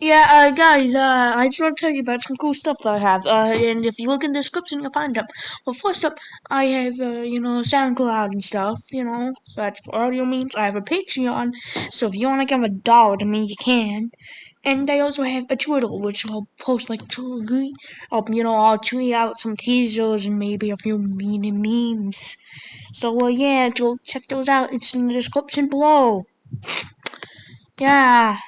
Yeah, uh, guys, uh, I just want to tell you about some cool stuff that I have. Uh, and if you look in the description, you'll find them. Well, first up, I have, uh, you know, SoundCloud and stuff, you know, so that's for audio means. I have a Patreon, so if you want to give a dollar to me, you can. And I also have a Twitter, which I'll post like two. I'll, um, you know, I'll tweet out some teasers and maybe a few mean memes. So, yeah, go check those out. It's in the description below. Yeah.